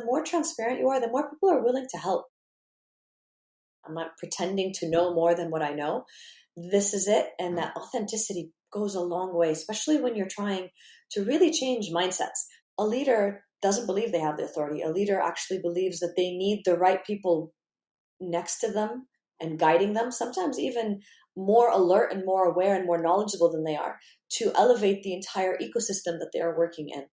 the more transparent you are, the more people are willing to help. I'm not pretending to know more than what I know. This is it. And that mm-hmm. authenticity goes a long way, especially when you're trying to really change mindsets. A leader doesn't believe they have the authority. A leader actually believes that they need the right people next to them and guiding them, sometimes even more alert and more aware and more knowledgeable than they are to elevate the entire ecosystem that they are working in.